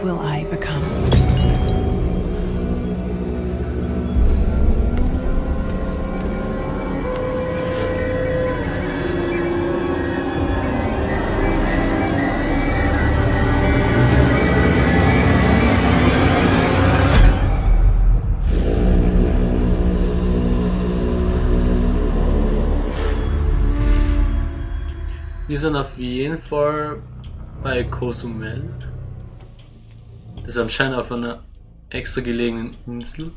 What will I become? Wir sind auf jeden Fall bei Cozumel. Das ist anscheinend auf einer extra gelegenen Insel.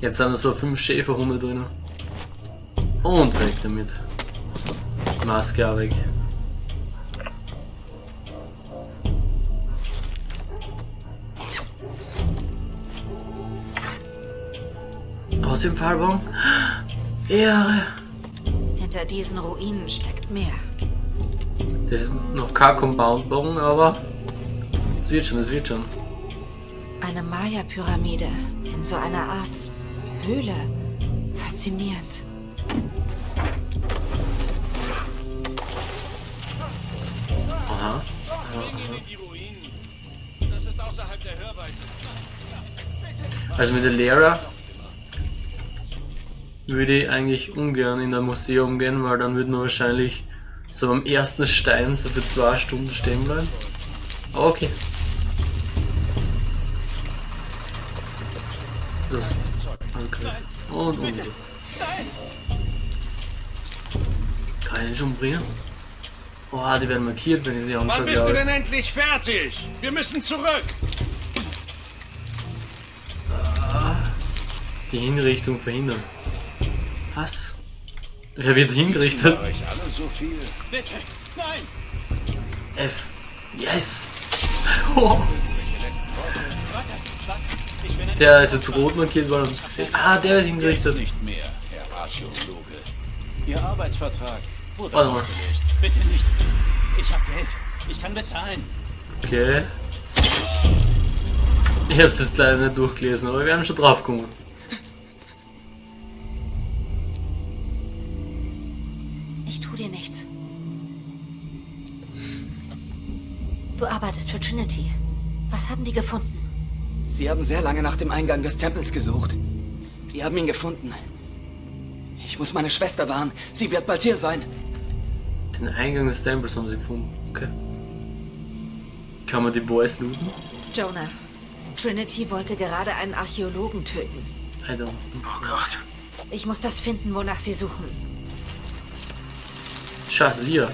Jetzt sind so fünf Schäferhunde drin. Und weg damit. Maske auch weg. Aus dem Fallbaum? Ehre! Hinter diesen Ruinen steckt mehr. Das ist noch kein Compound-Baum, aber es wird schon, es wird schon. Eine Maya-Pyramide in so einer Art Höhle. Faszinierend. Aha. Also mit der Lehrer würde ich eigentlich ungern in ein Museum gehen, weil dann würde man wahrscheinlich so am ersten Stein so für zwei Stunden stehen bleiben. Aber okay. Das. Okay. Und und. Kann ich den schon bringen? Oh, die werden markiert, wenn ich sie anschaue. Wann bist du denn endlich fertig? Wir müssen zurück. Die Hinrichtung verhindern. Was? Wer wird hingerichtet? so. Bitte, nein! F. Yes! Oh. Der ist jetzt rot markiert, weil er uns gesehen Ah, der wird hingerichtet. Nicht mehr, Herr Archäologe. Ihr Arbeitsvertrag wurde Warte mal. aufgelöst. Bitte nicht. Ich hab Geld. Ich kann bezahlen. Okay. Ich hab's jetzt leider nicht durchgelesen, aber wir haben schon drauf gekommen. Ich tu dir nichts. Du arbeitest für Trinity. Was haben die gefunden? Sie haben sehr lange nach dem Eingang des Tempels gesucht. Die haben ihn gefunden. Ich muss meine Schwester warnen. Sie wird bald hier sein. Den Eingang des Tempels haben sie gefunden. Okay. Kann man die Boys looten? Jonah, Trinity wollte gerade einen Archäologen töten. I don't. Oh Gott. Ich muss das finden, wonach sie suchen. Scheiße, hier.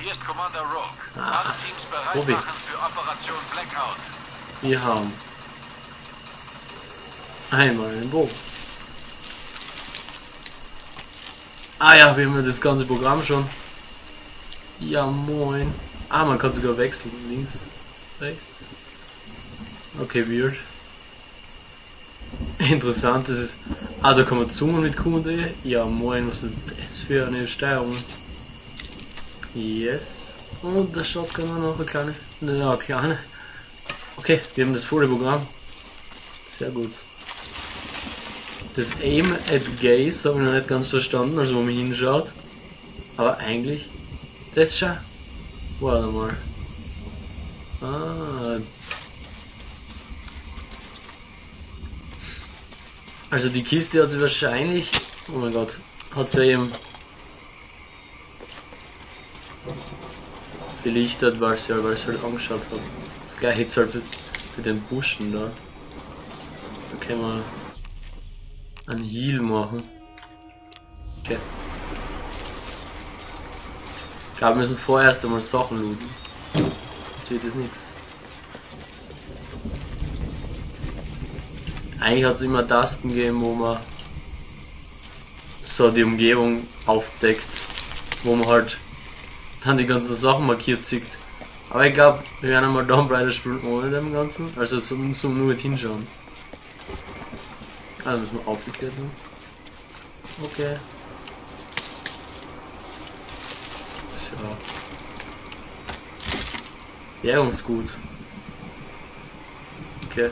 Hier ist Commander Rogue. Ah. Alle Teams bereit Robi. machen für Operation Blackout. Wir haben einmal einen Bogen. Ah ja, wir haben das ganze Programm schon. Ja, moin. Ah, man kann sogar wechseln. Links, rechts. Okay, weird. Interessant, das ist... Ah, da kann man zoomen mit Q und E. Ja, moin, was ist das für eine Steuerung? Yes. Und der Shotgun war noch eine kleine... Ja, eine kleine. Okay, wir haben das volle Programm. Sehr gut. Das Aim at Gaze habe ich noch nicht ganz verstanden, also wo man hinschaut. Aber eigentlich. Das schon. Warte mal. Ah. Also die Kiste hat sie wahrscheinlich. Oh mein Gott. Hat sie eben. Belichtet, weil sie, weil sie halt angeschaut hat. Das gleiche jetzt halt für den Buschen da. Da können wir einen Heal machen. Okay. Ich glaube, wir müssen vorerst einmal Sachen looten. Jetzt wird das nichts. Eigentlich hat es immer Tasten gegeben, wo man so die Umgebung aufdeckt, wo man halt dann die ganzen Sachen markiert sieht. Aber ich glaube, wir werden einmal Tomb Raider spielen ohne dem Ganzen, also so, so nur mit hinschauen. Ah, müssen wir aufgeklärt werden. Okay. So. Währungsgut. Okay.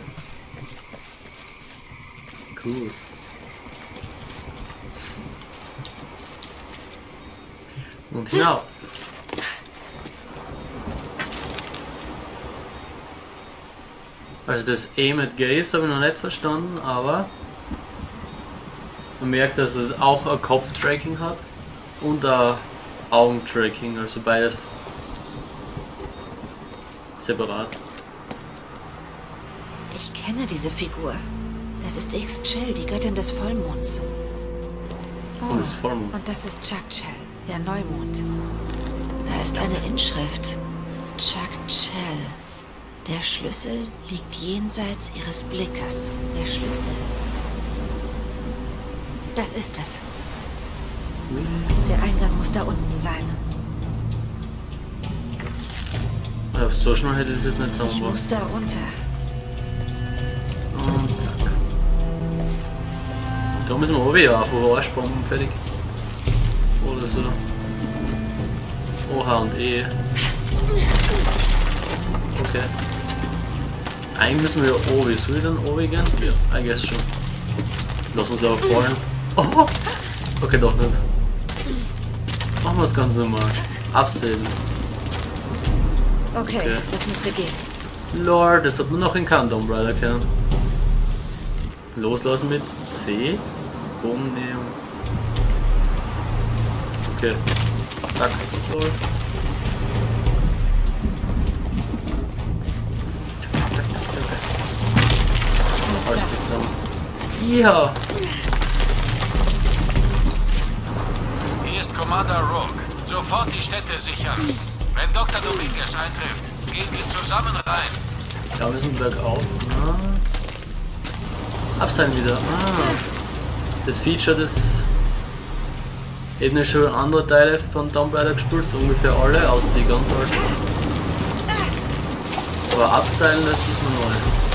Cool. Und hinauf. Also das Aim at Gaze habe ich noch nicht verstanden, aber man merkt, dass es auch ein Kopftracking hat und ein Augentracking, also beides separat. Ich kenne diese Figur. Das ist Ixchel, die Göttin des Vollmonds. Oh, Und das ist Vollmond. und das ist Chakchel, der Neumond. Da ist eine Inschrift. Chakchel. Der Schlüssel liegt jenseits ihres Blickes. Der Schlüssel. Das ist es. Der Eingang muss da unten sein. Ja, so schnell hätte ich es jetzt nicht Ich zusammengebracht. muss da runter. Und zack. Da müssen wir runter, auf den Arschbomben fertig. Oder so. Oha und E. Okay. Eigentlich müssen wir ja oben. Soll ich dann oben gehen? Ja, I guess schon. Lass uns aber fallen. Oh! Okay, doch nicht. Machen wir das Ganze normal. Absehen. Okay, Okay. das müsste gehen. Lord, das hat man noch in Kant Umbrella kennen. Loslassen mit C. Bogen nehmen. Okay. Zack. Lord. Alles gut. Ja. Commander Rogue. Sofort die Städte sichern. Wenn Dr. Dominguez eintrifft, gehen wir zusammen rein. Da müssen wir bergauf. Ah. Abseilen wieder. Ah. Das Feature des eben schon andere Teile von Tomb Raider gespielt, so ungefähr alle, außer die ganz alten. Aber abseilen, das ist mir neu.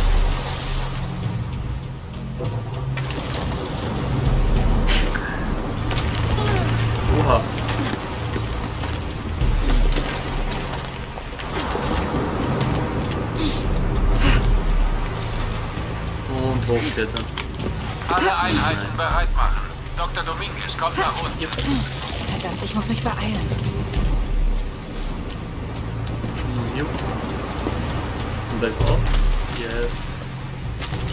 Muss mich beeilen. Jupp. Und bergauf. Yes.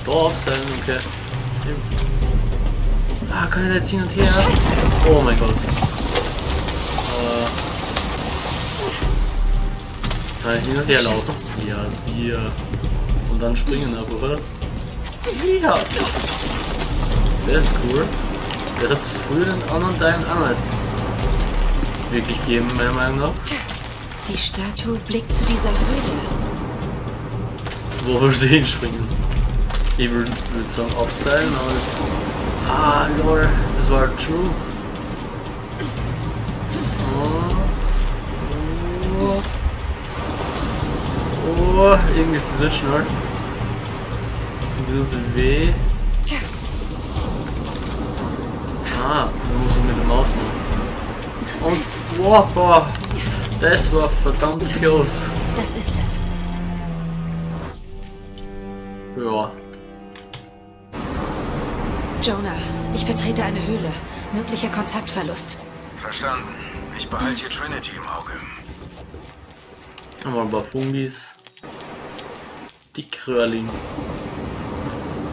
Da abseilen, okay. Jupp. Ah, kann ich jetzt hin und her? Scheiße. Oh mein Gott. Äh. Kann ich hin und her laufen? Ja, sie. Und dann springen aber, oder? Ja. Das ist cool. Das hat es früher in anderen Teilen auch nicht wirklich gegeben, meiner Meinung nach. Die Statue blickt zu dieser Höhle. Wo wir sie hinspringen. Ich würde würd sagen abseilen, aber es... Ah, lol, das war true. Oh. Oh. Oh, irgendwie ist das nicht schnell. Ein bisschen weh. Ah, muss es mit der Maus machen. Und, wow, das war verdammt close. das ist es. Ja. Jonah, ich betrete eine Höhle. Möglicher Kontaktverlust. Verstanden. Ich behalte hier Trinity im Auge. Haben wir ein paar Fungis. Dickröhrling.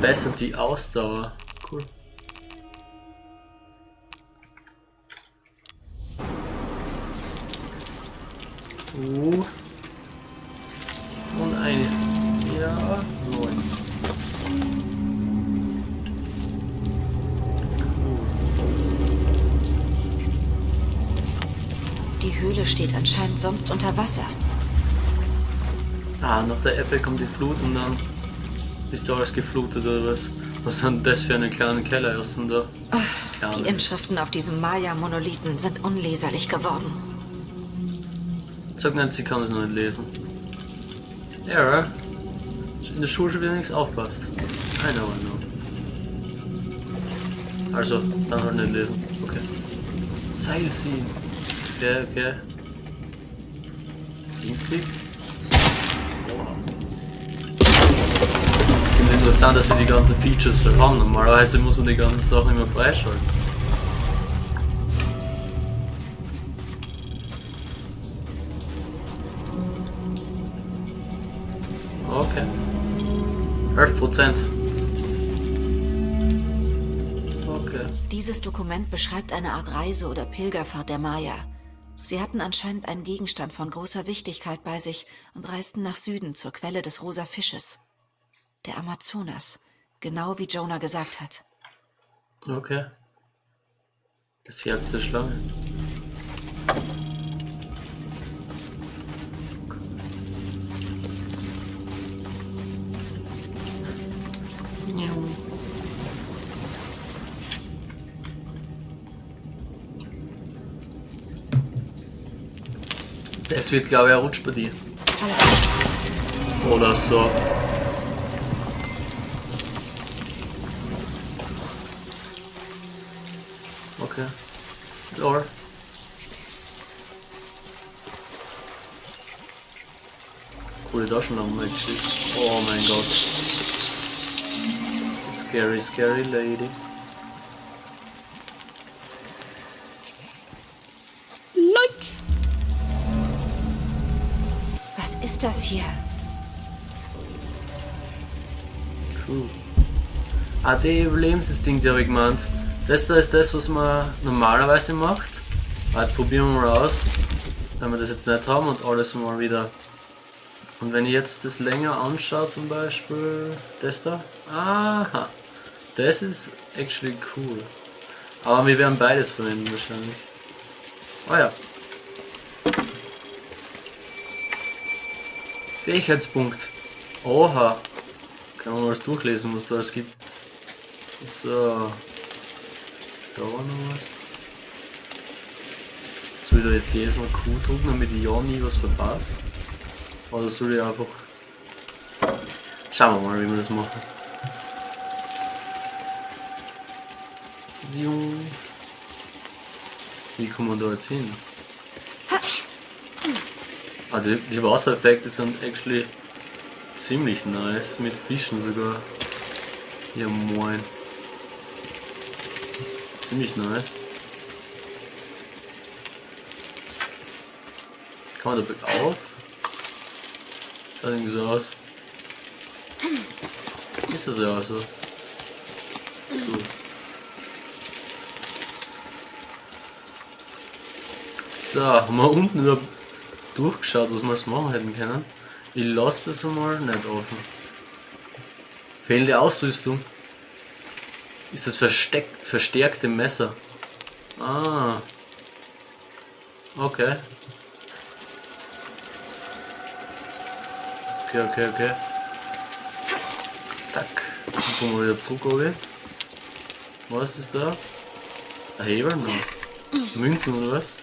Bessert die Ausdauer. Cool. Uh. Und eine. Ja, neun. Die Höhle steht anscheinend sonst unter Wasser. Ah, nach der Apple kommt die Flut und dann ist da alles geflutet oder was? Was sind das für eine kleine Keller ersten da? Die Kleine. Inschriften auf diesem Maya-Monolithen sind unleserlich geworden. Sag nicht, sie kann es noch nicht lesen. Ja, in der Schule schon wieder nichts aufpasst. I know, I know. Also, dann halt nicht lesen. Okay. Seil ziehen. Okay, okay. Linksklick. Wow. Ich finde es interessant, dass wir die ganzen Features so haben. Normalerweise muss man die ganzen Sachen immer freischalten. Okay. 11 Prozent. Okay. Dieses Dokument beschreibt eine Art Reise oder Pilgerfahrt der Maya. Sie hatten anscheinend einen Gegenstand von großer Wichtigkeit bei sich und reisten nach Süden zur Quelle des rosa Fisches. Der Amazonas, genau wie Jonah gesagt hat. Okay. Das Herz der Schlange. Es wird, glaube ich, ein Rutsch bei dir. Oder so. Okay. Lore. Coole Taschenlampe actually. Oh mein Gott. Scary, scary lady. Ist das hier? Cool. Ah, die Überlebensinstinkt habe ich gemeint. Das da ist das, was man normalerweise macht. Ah, jetzt probieren wir mal aus, wenn wir das jetzt nicht haben und alles mal wieder. Und wenn ich jetzt das länger anschaue, zum Beispiel das da. Aha. Das ist actually cool. Aber wir werden beides verwenden wahrscheinlich. Ah ja. Fähigkeitspunkt. Oha. Kann man mal das durchlesen, was da alles gibt. So. Da war noch was. Soll ich da jetzt jedes Mal Q drücken, damit ich ja nie was verpasse? Oder soll ich einfach... Schauen wir mal, wie wir das machen. Wie kommen wir da jetzt hin? Ah, die, Wassereffekte sind actually ziemlich nice, mit Fischen sogar. Ja moin. Ziemlich nice. Kann man da bergauf? Schaut irgendwie so aus. Ist das ja auch so. so. So, wir unten überhaupt durchgeschaut, was wir jetzt machen hätten können. Ich lasse das einmal nicht offen. Fehlende Ausrüstung. Ist das versteckt, verstärkte Messer? Ah. Okay. Okay, okay, okay. Zack. Dann kommen wir wieder zurück, oben. Was ist da? Ein Hebel. Münzen oder was?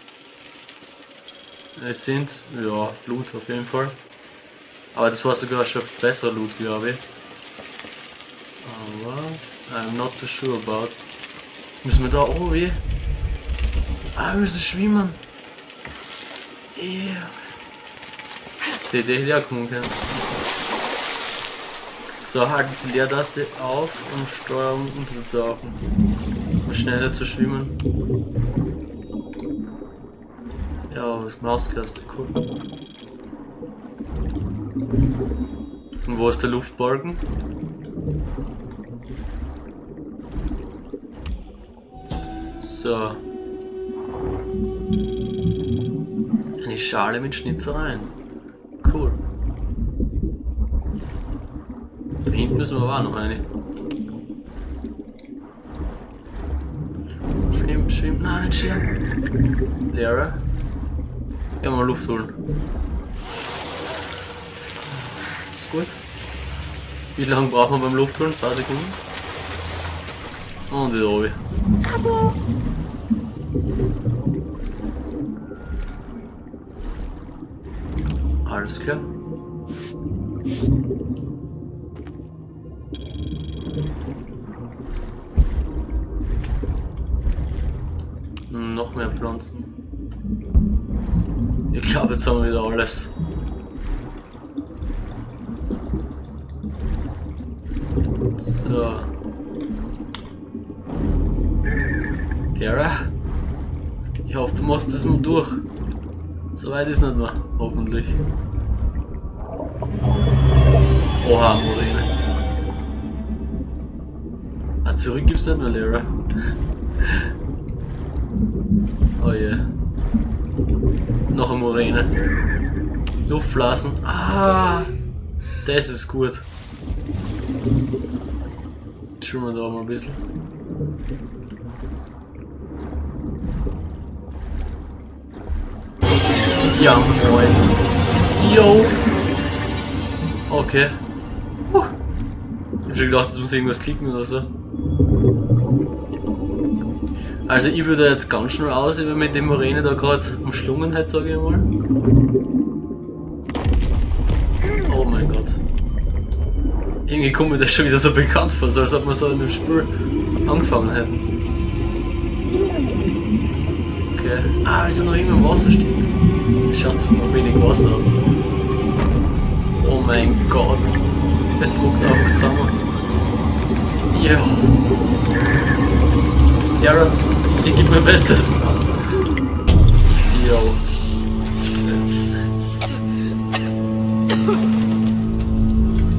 Es sind, ja, Loot auf jeden Fall. Aber das war sogar schon besser Loot, glaube ich. Aber, I'm not too sure about. Müssen wir da oben wie? Ah, wir müssen schwimmen. Yeah. Die hätte ich auch. So, halten Sie Leertaste auf, um Steuerung unterzutauchen. Um schneller zu schwimmen. Maustaste, cool. Und wo ist der Luftbalken? So. Eine Schale mit Schnitzereien. Cool. Da hinten müssen wir aber auch noch eine. Schwimm, schwimm, nein, nicht schwimmen. Leere. Ja, mal Luft holen. Ist gut. Wie lange brauchen wir beim Luft holen? Zwei Sekunden. Und wieder oben. Alles klar. Jetzt haben wir wieder alles. So. Kara, ich hoffe, du machst das mal durch. So weit ist nicht mehr, hoffentlich. Oha, Morine. zurück gibt's nicht mehr, Lehrer. Oh je. Yeah. Noch eine Moräne. Luftblasen. Ah! Das ist gut. Schauen wir da mal ein bisschen. Ja, moin. Yo! Okay. Huh. Ich hab schon gedacht, jetzt muss irgendwas klicken oder so. Also ich würde jetzt ganz schnell aus, wenn mit dem Moräne da gerade umschlungen hat, sage ich mal. Oh mein Gott. Irgendwie kommt mir das schon wieder so bekannt vor, als ob wir so in dem Spiel angefangen hätten. Okay. Ah, ist er noch immer im Wasser steht. Schaut so noch wenig Wasser aus. Oh mein Gott. Es druckt einfach zusammen. Ja. Ja, ich gebe mein Bestes. Yo.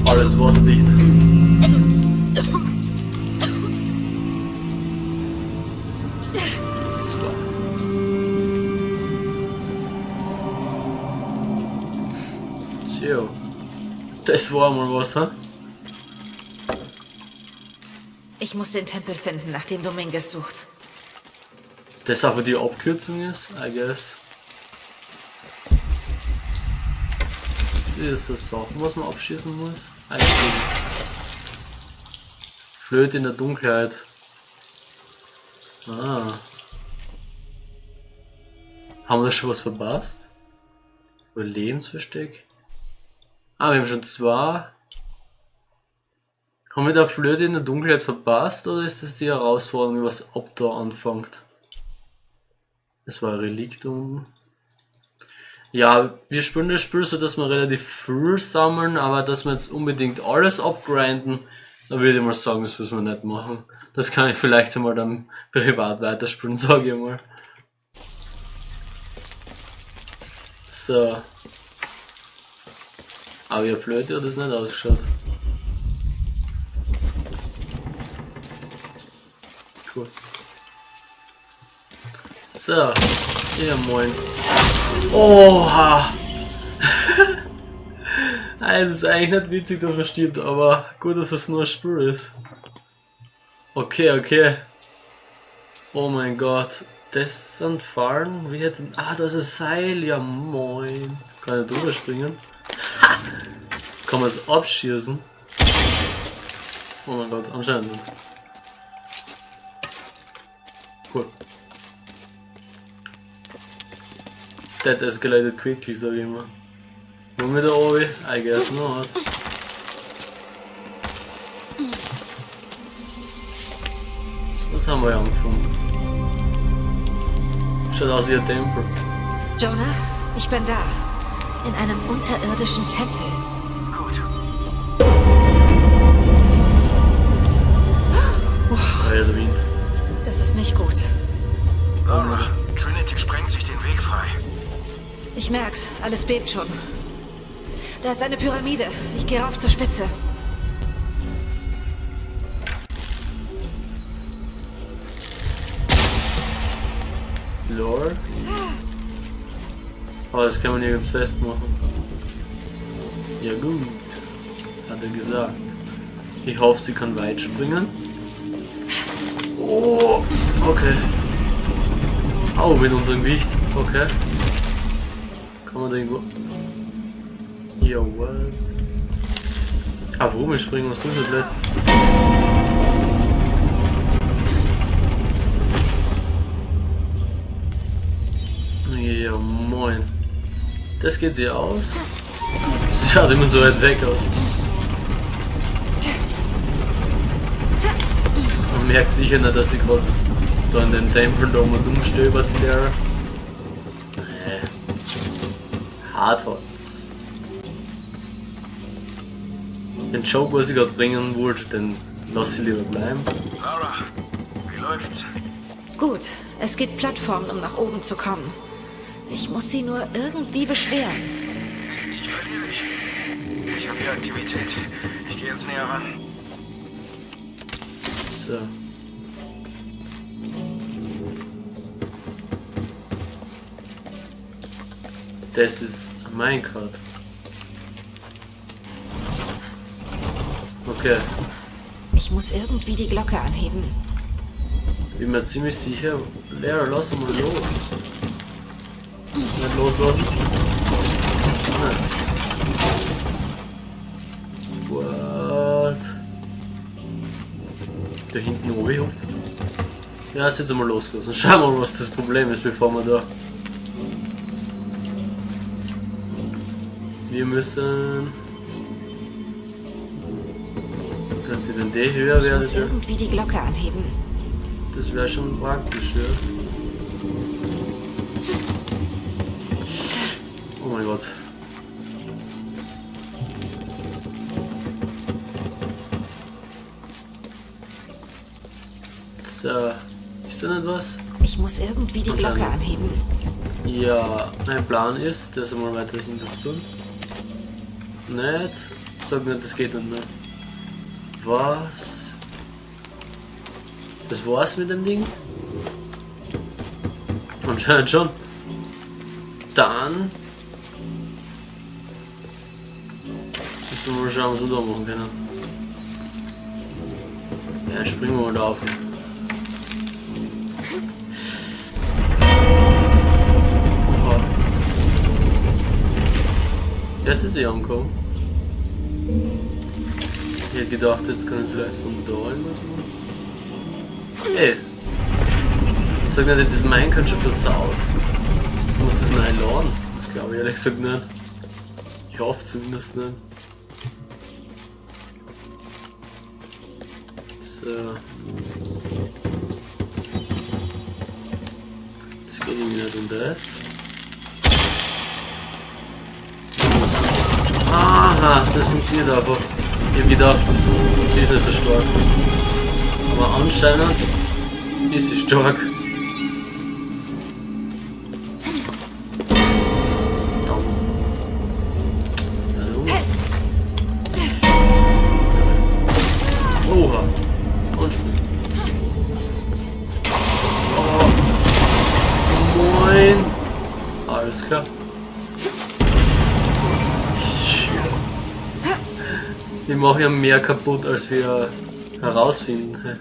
Alles wasserdicht. Zwei. So. Das war mal was, ha? Ich muss den Tempel finden, nach dem Dominguez sucht. Das einfach die Abkürzung ist, I guess. Ist so Sachen, was man abschießen muss. Eigentlich. Flöte in der Dunkelheit. Ah. Haben wir da schon was verpasst? Überlebensversteck? Ah, wir haben schon zwei. Haben wir da Flöte in der Dunkelheit verpasst oder ist das die Herausforderung, was ab da anfängt? Das war Reliktum. Ja, wir spielen das Spiel so, dass wir relativ früh sammeln, aber dass wir jetzt unbedingt alles abgrinden, da würde ich mal sagen, das müssen wir nicht machen. Das kann ich vielleicht einmal dann privat weiterspielen, sage ich mal. So. Aber ihr Flöte hat das nicht ausgeschaut. So, ja moin. Oha! Das ist eigentlich nicht witzig, dass man stirbt, aber gut, dass es nur ein Spiel ist. Okay, okay. Oh mein Gott. Das sind Fallen? Wie hätten. Ah, da ist ein Seil. Ja moin. Kann ich drüber springen? Kann man es abschießen? Oh mein Gott, anscheinend. Cool. That escalated quickly, sag ich immer. Wollen wir da oben? I guess not. Was haben wir angefangen? Schaut aus wie ein Tempel. Jonah, ich bin da. In einem unterirdischen Tempel. Gut. Ah ja, der Wind. Das ist nicht gut. Laura, Trinity sprengt sich den Weg frei. Ich merk's, alles bebt schon. Da ist eine Pyramide. Ich gehe rauf zur Spitze. Lord. Aber das kann man nirgends festmachen. Ja gut, hat er gesagt. Ich hoffe, sie kann weit springen. Oh, okay. Au, mit unserem Gewicht. Okay. Kann man da irgendwo... Jawohl. Ah, warum wir springen? Was tun wir blöd? Ja, moin. Das geht sie aus. Sie schaut immer so weit weg aus. Man merkt sicher nicht, dass sie gerade da in den Tempel da mal umstöbert, der. Hardholz. Den Joke, was ich gerade bringen wollte, den lass ich lieber bleiben. Laura, wie läuft's? Gut, es gibt Plattformen, um nach oben zu kommen. Ich muss sie nur irgendwie beschweren. Ich verliere dich. Ich habe hier Aktivität. Ich gehe jetzt näher ran. So. Das ist ein Minecart. Okay, Ich muss irgendwie die Glocke anheben. bin mir ziemlich sicher. Lehrer, lass mal los. Nicht loslassen. Nein. What? Da hinten oben. Ja, ist jetzt einmal losgelassen. Schauen wir mal, was das Problem ist, bevor wir da. Wir müssen. Könnte wenn der höher Ich wäre, muss irgendwie die Glocke anheben. das wäre schon praktisch, ja. Oh mein Gott. So, ist da nicht was? Ich muss irgendwie die Glocke anheben. Ja, mein Plan ist, das einmal weiter hinten zu tun. Nicht? Sag nicht, das geht nicht. Was? Das war's mit dem Ding? Anscheinend schon. Dann. Müssen wir mal schauen, was wir da machen können. Ja, springen wir mal da auf. Jetzt ist sie angekommen. Ich hätte gedacht, jetzt kann ich vielleicht von da irgendwas machen. Ey. Sag nicht, das Minecraft schon versaut. Ich muss das neu laden. Das glaube ich ehrlich gesagt nicht. Ich hoffe zumindest nicht. So. Funktioniert einfach. Ich hab gedacht, sie ist nicht so stark. Aber anscheinend ist sie stark. Ja mehr kaputt, als wir herausfinden. hä?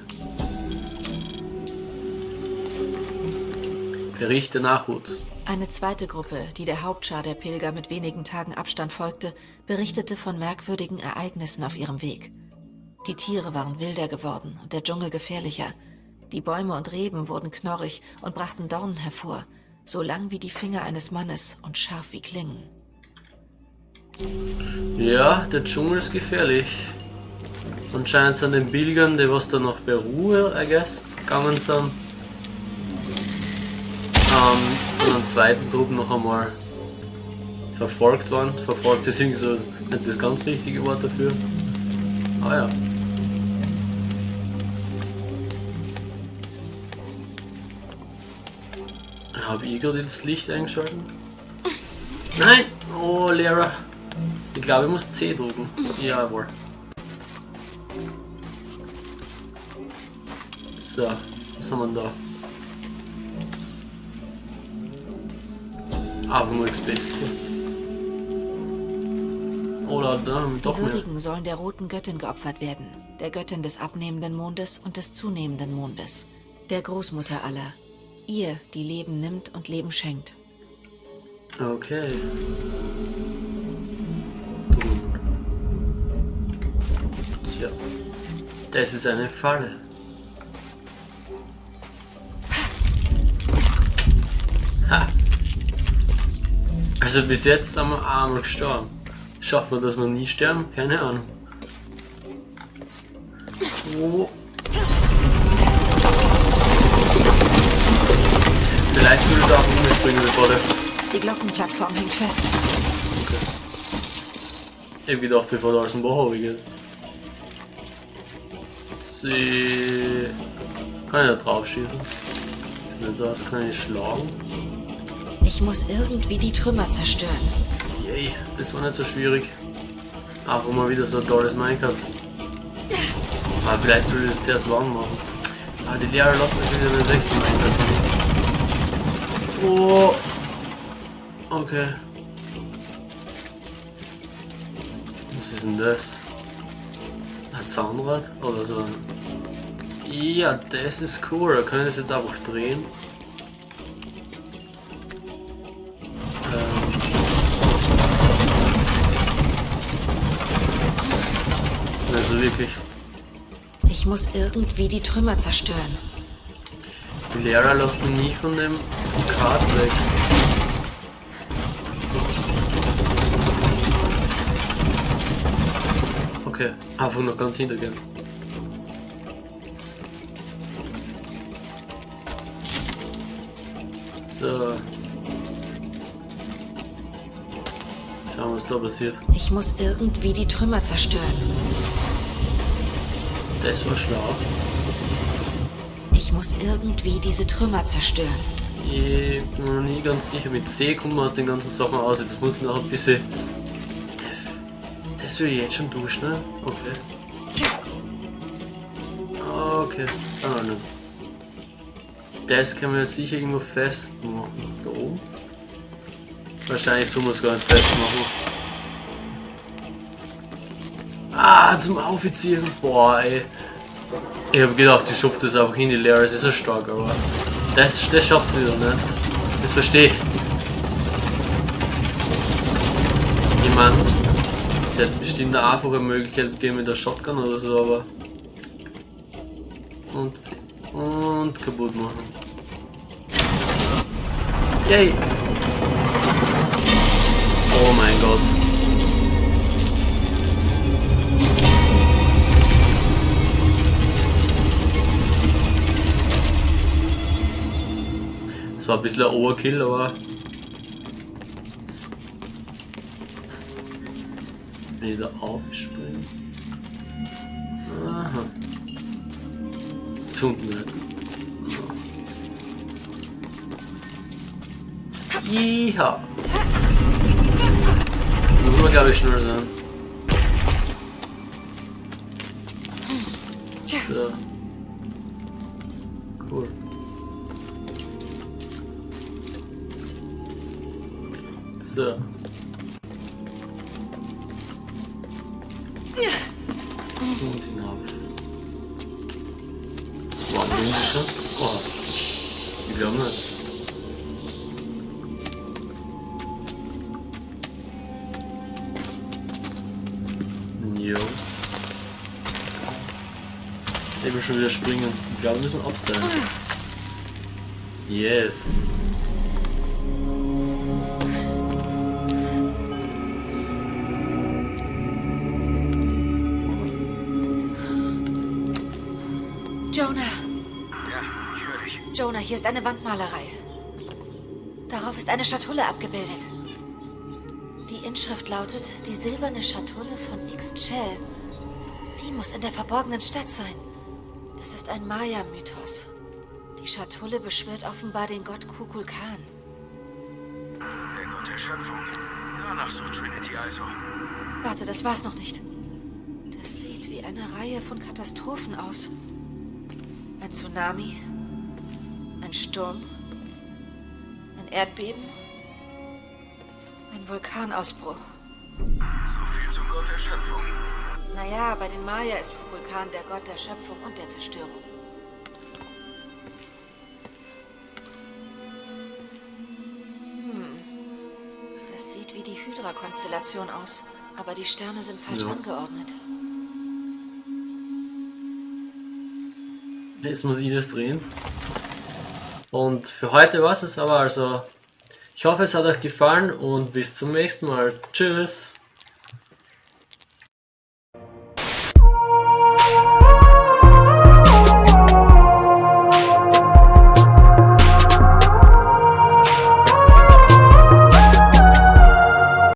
Bericht der Nachhut. Eine zweite Gruppe, die der Hauptschar der Pilger mit wenigen Tagen Abstand folgte, berichtete von merkwürdigen Ereignissen auf ihrem Weg. Die Tiere waren wilder geworden und der Dschungel gefährlicher. Die Bäume und Reben wurden knorrig und brachten Dornen hervor, so lang wie die Finger eines Mannes und scharf wie Klingen. Ja, der Dschungel ist gefährlich. Anscheinend sind den Pilgern, die was da noch bei Ruhe, I guess, gegangen sind, ähm, von einem zweiten Trupp noch einmal verfolgt worden. Verfolgt ist irgendwie so nicht das ganz richtige Wort dafür. Ah ja. Habe ich gerade das Licht eingeschaltet? Nein! Oh, Lehrer. Ich glaube, ich muss C drücken. Jawohl. So, was haben wir da? Einfach nur XP. Oder da haben wir Die doch mehr. Würdigen sollen der roten Göttin geopfert werden, der Göttin des abnehmenden Mondes und des zunehmenden Mondes, der Großmutter aller, ihr, die Leben nimmt und Leben schenkt. Okay. Tja. Das ist eine Falle. Ha. Also bis jetzt sind wir einmal gestorben. Schaffen wir, dass wir nie sterben? Keine Ahnung. Oh. Vielleicht sollte ich da auch umspringen, bevor das Die Glockenplattform hängt fest. Ich hab gedacht, bevor da aus dem Bach geht. Sie. Kann ich da drauf schießen? Wenn so aus, kann ich schlagen. Ich muss irgendwie die Trümmer zerstören. Yay, das war nicht so schwierig. Einfach mal wieder so ein tolles Minecraft. Aber vielleicht soll ich das zuerst warm machen. Ah, die Lehrer lassen mich wieder nicht weg. Oh. Okay. Was ist denn das? Ein Zahnrad? Oder so. Ja, das ist cool. Da können wir das jetzt einfach drehen. Ähm. Also wirklich. Ich muss irgendwie die Trümmer zerstören. Die Lehrer lassen mich nie von dem Kart weg. Okay, einfach noch ganz hintergehen. So. Schauen, was da passiert. Ich muss irgendwie die Trümmer zerstören. Das war schlau. Ich muss irgendwie diese Trümmer zerstören. Ich bin mir noch nie ganz sicher, mit C kommen wir aus den ganzen Sachen aus. Jetzt muss ich noch ein bisschen. Will ich jetzt schon durch, ne? Okay. Okay, ah, ne. Das kann man sicher irgendwo festmachen. Da oben? Wahrscheinlich so muss gar nicht festmachen. Ah, zum Aufziehen. Boah, ey. Ich hab gedacht, ich schafft das einfach hin, die Lehrer ist so stark, aber das, das schafft sie wieder nicht. Das verstehe. Ich meine, es hätte bestimmt eine einfache Möglichkeit gegeben mit der Shotgun oder so, aber. Und, und kaputt machen. Yay! Oh mein Gott. Das war ein bisschen ein Overkill, aber. Wieder aufspringen. Aha. Zu nicht. Ja. Muss man glaube ich schnell sein. So. Cool. So. Die schon? Oh. Ich glaube nicht. Jo. Ich will schon wieder springen. Ich glaube, wir müssen abseilen. Yes. Hier ist eine Wandmalerei. Darauf ist eine Schatulle abgebildet. Die Inschrift lautet, die silberne Schatulle von Ixchel. Die muss in der verborgenen Stadt sein. Das ist ein Maya-Mythos. Die Schatulle beschwört offenbar den Gott Kukulkan. Der Gott der Schöpfung. Danach sucht Trinity also. Warte, das war's noch nicht. Das sieht wie eine Reihe von Katastrophen aus. Ein Tsunami, ein Sturm, ein Erdbeben, ein Vulkanausbruch. So viel zum Gott der Schöpfung. Naja, bei den Maya ist Kukulkan der Gott der Schöpfung und der Zerstörung. Hm. Das sieht wie die Hydra-Konstellation aus, aber die Sterne sind falsch Ja. angeordnet. Jetzt muss ich das drehen. Und für heute war es aber. Also, ich hoffe, es hat euch gefallen und bis zum nächsten Mal. Tschüss.